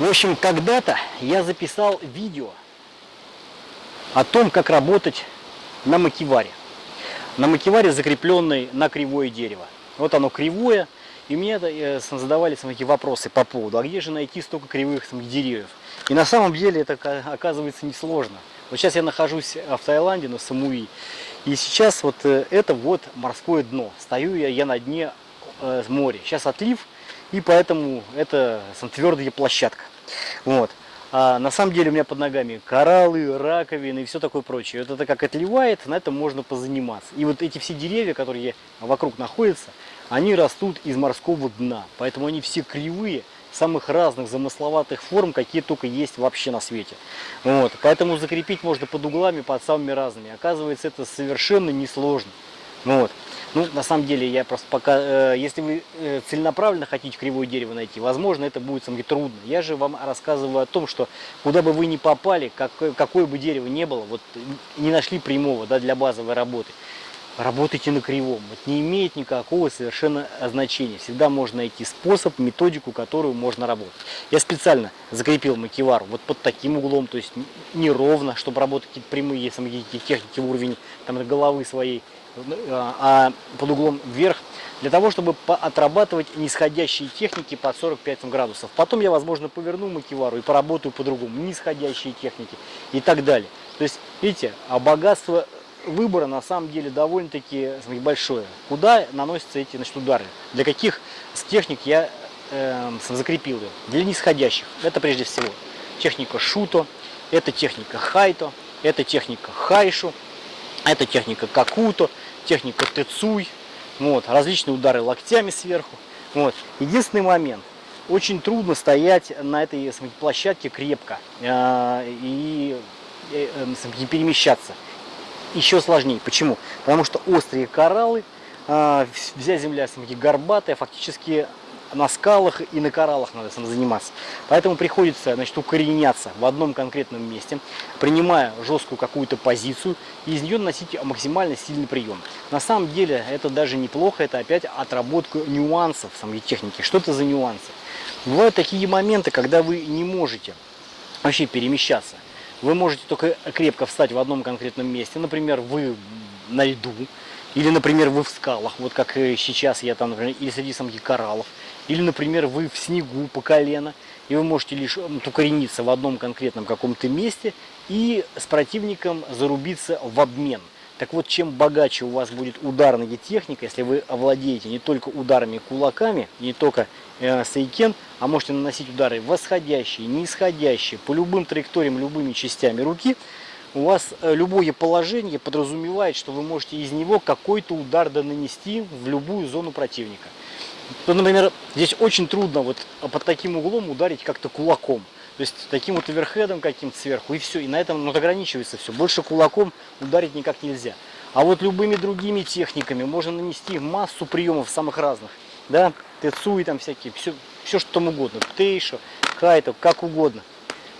В общем, когда-то я записал видео о том, как работать на макеваре. На макеваре, закрепленной на кривое дерево. Вот оно кривое, и мне э, задавали такие вопросы по поводу, а где же найти столько кривых деревьев? И на самом деле это оказывается несложно. Вот сейчас я нахожусь в Таиланде, на Самуи, и сейчас вот э, это вот морское дно. Стою я, я на дне э, моря. Сейчас отлив, и поэтому это твердая площадка. Вот. А на самом деле у меня под ногами кораллы, раковины и все такое прочее. Вот это как отливает, на этом можно позаниматься. И вот эти все деревья, которые вокруг находятся, они растут из морского дна. Поэтому они все кривые, самых разных замысловатых форм, какие только есть вообще на свете. Вот. Поэтому закрепить можно под углами, под самыми разными. Оказывается, это совершенно несложно. Вот. Ну, на самом деле, я просто пока, э, если вы э, целенаправленно хотите кривое дерево найти, возможно, это будет самое трудно. Я же вам рассказываю о том, что куда бы вы ни попали, как, какое бы дерево ни было, вот не нашли прямого да, для базовой работы, работайте на кривом. Это не имеет никакого совершенно значения. Всегда можно найти способ, методику, которую можно работать. Я специально закрепил макевар вот под таким углом, то есть неровно, чтобы работать какие-то прямые, самые техники уровень там, головы своей а под углом вверх, для того, чтобы отрабатывать нисходящие техники под 45 градусов. Потом я, возможно, поверну макевару и поработаю по-другому, нисходящие техники и так далее. То есть, видите, а богатство выбора на самом деле довольно-таки большое. Куда наносятся эти значит, удары? Для каких с техник я э, закрепил ее? Для нисходящих. Это прежде всего техника шуто, это техника хайто, это техника хайшу, это техника какуто, техника тецуй, вот, различные удары локтями сверху. Вот. Единственный момент, очень трудно стоять на этой площадке крепко э, и э, э, перемещаться. Еще сложнее. Почему? Потому что острые кораллы, э, вся земля горбатая, фактически на скалах и на кораллах надо сам заниматься. Поэтому приходится значит, укореняться в одном конкретном месте, принимая жесткую какую-то позицию и из нее наносить максимально сильный прием. На самом деле это даже неплохо, это опять отработка нюансов самой техники. Что это за нюансы? Бывают такие моменты, когда вы не можете вообще перемещаться. Вы можете только крепко встать в одном конкретном месте. Например, вы на льду, или, например, вы в скалах, вот как сейчас я там, например, или среди самих кораллов. Или, например, вы в снегу по колено, и вы можете лишь укорениться в одном конкретном каком-то месте и с противником зарубиться в обмен. Так вот, чем богаче у вас будет ударная техника, если вы овладеете не только ударами кулаками, не только э, сейкен, а можете наносить удары восходящие, нисходящие, по любым траекториям, любыми частями руки, у вас э, любое положение подразумевает, что вы можете из него какой-то удар нанести в любую зону противника. То, например, здесь очень трудно вот под таким углом ударить как-то кулаком. То есть таким вот оверхедом каким-то сверху, и все. И на этом ну, ограничивается все. Больше кулаком ударить никак нельзя. А вот любыми другими техниками можно нанести массу приемов самых разных. Да, тецуи там всякие, все, все что там угодно. Птейшо, кайто, как угодно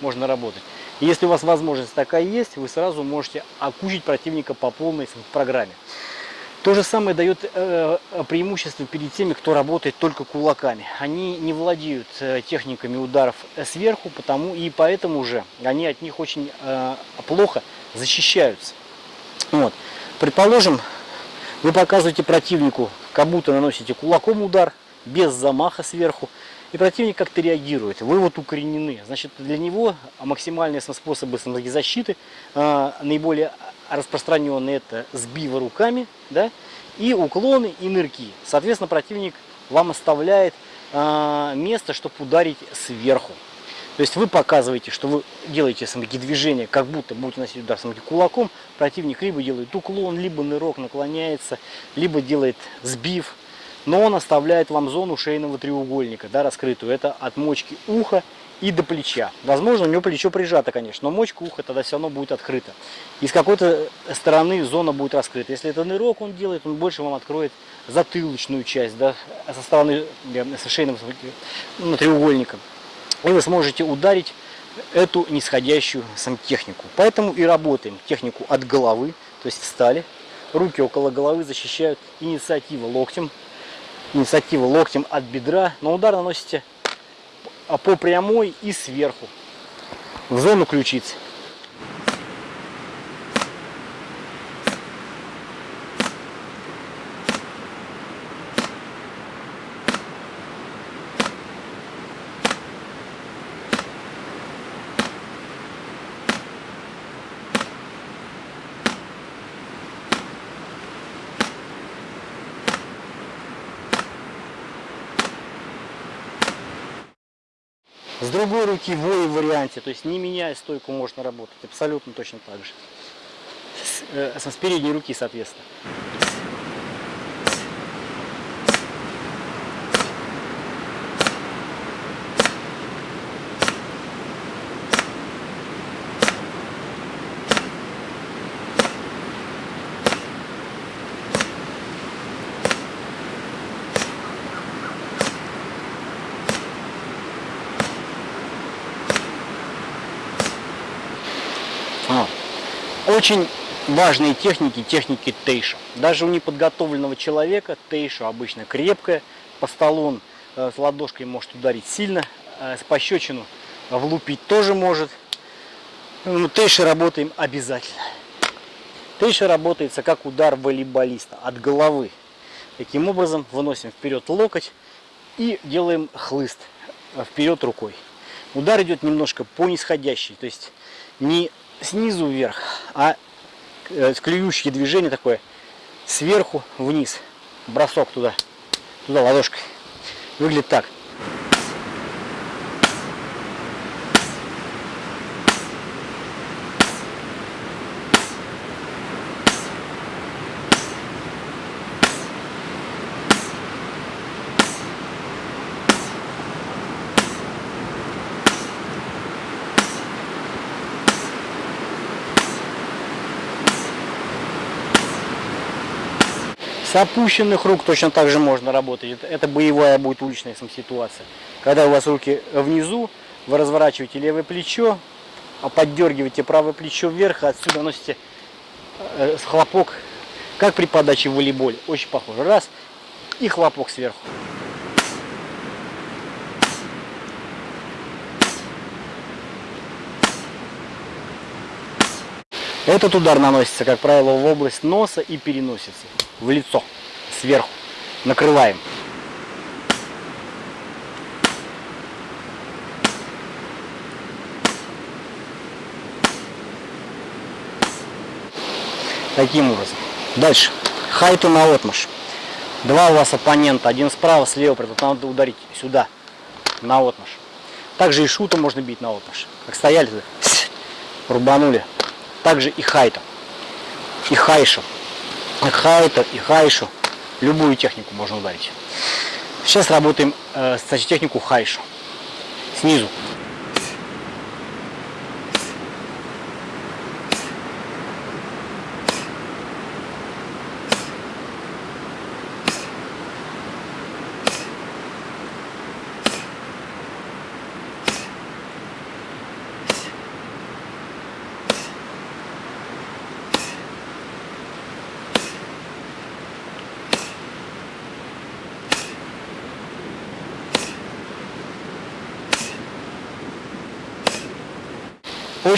можно работать. Если у вас возможность такая есть, вы сразу можете окучить противника по полной программе. То же самое дает э, преимущество перед теми, кто работает только кулаками. Они не владеют э, техниками ударов сверху, потому и поэтому уже они от них очень э, плохо защищаются. Вот. Предположим, вы показываете противнику, как будто наносите кулаком удар, без замаха сверху, и противник как-то реагирует. Вы вот укоренены. Значит, для него максимальные способы защиты, э, наиболее распространенные это сбивы руками, да, и уклоны, и нырки. Соответственно, противник вам оставляет э, место, чтобы ударить сверху. То есть вы показываете, что вы делаете самки движения, как будто будете носить удар самки кулаком. Противник либо делает уклон, либо нырок наклоняется, либо делает сбив. Но он оставляет вам зону шейного треугольника, да, раскрытую. Это от мочки уха и до плеча. Возможно, у него плечо прижато, конечно, но мочка уха тогда все равно будет открыта. И с какой-то стороны зона будет раскрыта. Если это нырок он делает, он больше вам откроет затылочную часть, да, со стороны со шейным ну, треугольника. И вы сможете ударить эту нисходящую сантехнику. Поэтому и работаем технику от головы, то есть встали, руки около головы защищают инициативу локтем, инициатива локтем от бедра, но удар наносите а по прямой и сверху в зону ключицы. С другой руки в ой варианте, то есть не меняя стойку можно работать, абсолютно точно так же. С, э, с передней руки, соответственно. Очень важные техники, техники тейша. Даже у неподготовленного человека тейша обычно крепкая, по столу он э, с ладошкой может ударить сильно, э, с пощечину влупить тоже может. Ну, тейши работаем обязательно. Тейша работается как удар волейболиста от головы. Таким образом выносим вперед локоть и делаем хлыст э, вперед рукой. Удар идет немножко по нисходящей, то есть не снизу вверх, а э, клюющее движение такое сверху вниз. Бросок туда, туда ладошкой. Выглядит так. С опущенных рук точно так же можно работать. Это, боевая будет уличная ситуация. Когда у вас руки внизу, вы разворачиваете левое плечо, а поддергиваете правое плечо вверх, а отсюда носите э, хлопок, как при подаче в волейболе. Очень похоже. Раз, и хлопок сверху. Этот удар наносится, как правило, в область носа и переносится в лицо сверху. Накрываем. Таким образом. Дальше. Хайту на отмаш. Два у вас оппонента. Один справа, слева. Поэтому надо ударить сюда. На отмаш. Также и шута можно бить на отмаш. Как стояли, рубанули. Также и хайта. И хайшу. И хайта, и хайшу. Любую технику можно ударить. Сейчас работаем э, кстати, технику хайшу. Снизу.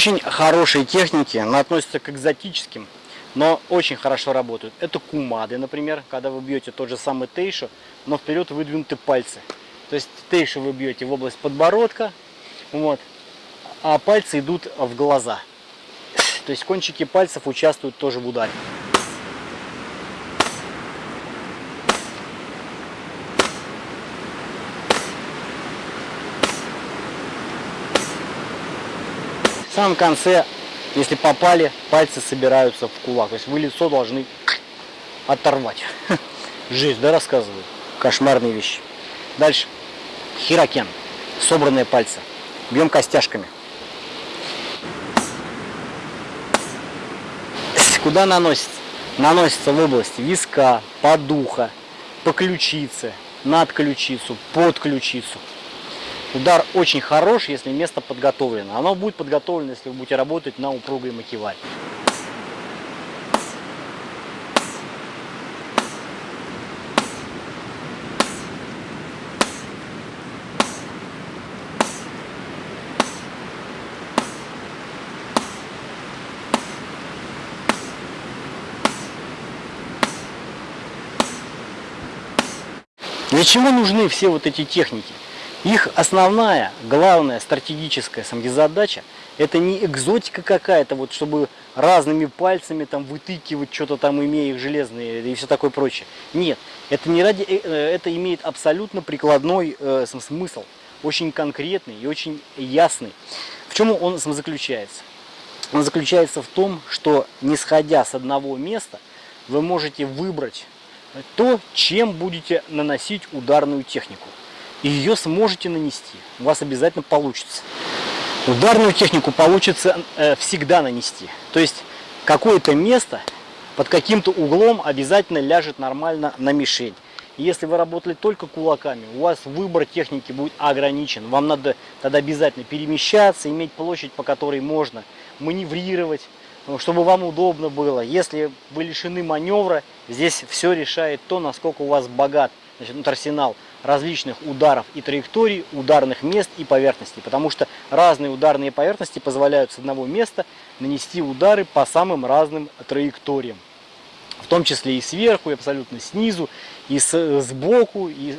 Очень хорошие техники, но относятся к экзотическим, но очень хорошо работают. Это кумады, например, когда вы бьете тот же самый тейшу, но вперед выдвинуты пальцы. То есть тейшу вы бьете в область подбородка, вот, а пальцы идут в глаза. То есть кончики пальцев участвуют тоже в ударе. Самом конце, если попали, пальцы собираются в кулак. То есть вы лицо должны оторвать. Жизнь, да, рассказываю? Кошмарные вещи. Дальше. Хирокен. Собранные пальцы. Бьем костяшками. Куда наносится? Наносится в область виска, подуха, по ключице, над ключицу, под ключицу. Удар очень хорош, если место подготовлено. Оно будет подготовлено, если вы будете работать на упругой макевале. Для чего нужны все вот эти техники? Их основная, главная стратегическая самодизадача – это не экзотика какая-то, вот чтобы разными пальцами там вытыкивать что-то там, имея их железные и все такое прочее. Нет, это не ради, э, э, это имеет абсолютно прикладной э, смысл, очень конкретный и очень ясный. В чем он заключается? Он заключается в том, что не сходя с одного места, вы можете выбрать то, чем будете наносить ударную технику. И ее сможете нанести. У вас обязательно получится. Ударную технику получится э, всегда нанести. То есть какое-то место под каким-то углом обязательно ляжет нормально на мишень. Если вы работали только кулаками, у вас выбор техники будет ограничен. Вам надо тогда обязательно перемещаться, иметь площадь, по которой можно маневрировать, чтобы вам удобно было. Если вы лишены маневра, здесь все решает то, насколько у вас богат значит, арсенал различных ударов и траекторий, ударных мест и поверхностей. Потому что разные ударные поверхности позволяют с одного места нанести удары по самым разным траекториям. В том числе и сверху, и абсолютно снизу, и с, сбоку, и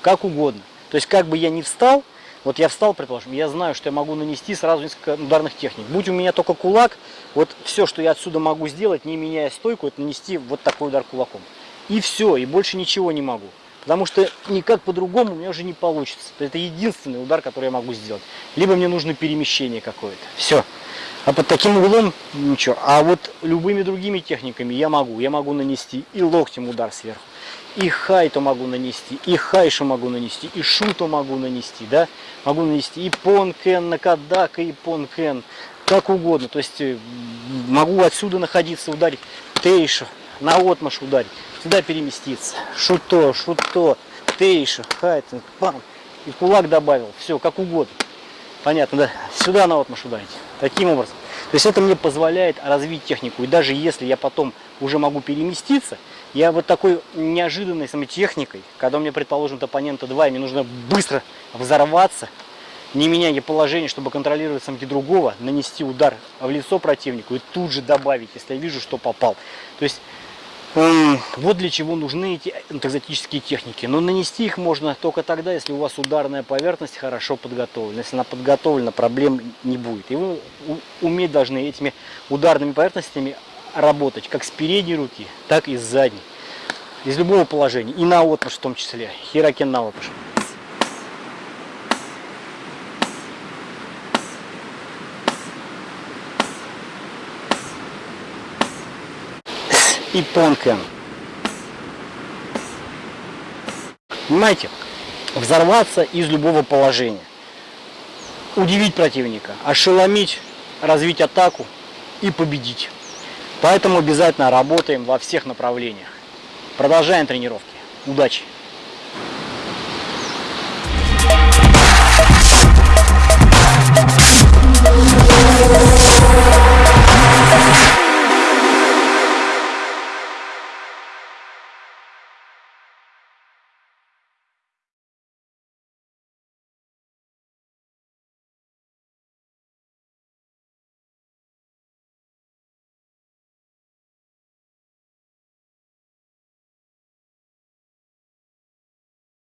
как угодно. То есть как бы я ни встал, вот я встал, предположим, я знаю, что я могу нанести сразу несколько ударных техник. Будь у меня только кулак, вот все, что я отсюда могу сделать, не меняя стойку, это нанести вот такой удар кулаком. И все, и больше ничего не могу. Потому что никак по-другому у меня уже не получится. Это единственный удар, который я могу сделать. Либо мне нужно перемещение какое-то. Все. А под таким углом ничего. А вот любыми другими техниками я могу. Я могу нанести и локтем удар сверху, и хайту могу нанести, и хайшу могу нанести, и шуту могу нанести, да? Могу нанести и понкен, накадака, и понкен, как угодно. То есть э, могу отсюда находиться, ударить тейшу, на отмаш ударить сюда переместиться. Шуто, шуто, тейша, хайтинг, пам. И кулак добавил. Все, как угодно. Понятно, да? Сюда на отмаш ударить. Таким образом. То есть это мне позволяет развить технику. И даже если я потом уже могу переместиться, я вот такой неожиданной самой техникой, когда у меня, предположим, оппонента 2, и мне нужно быстро взорваться, не меняя положение, чтобы контролировать самки другого, нанести удар в лицо противнику и тут же добавить, если я вижу, что попал. То есть вот для чего нужны эти экзотические техники. Но нанести их можно только тогда, если у вас ударная поверхность хорошо подготовлена. Если она подготовлена, проблем не будет. И вы уметь должны этими ударными поверхностями работать как с передней руки, так и с задней. Из любого положения. И на отмаш в том числе. Хиракен на отмаш. И Понкен. Понимаете? Взорваться из любого положения. Удивить противника, ошеломить, развить атаку и победить. Поэтому обязательно работаем во всех направлениях. Продолжаем тренировки. Удачи!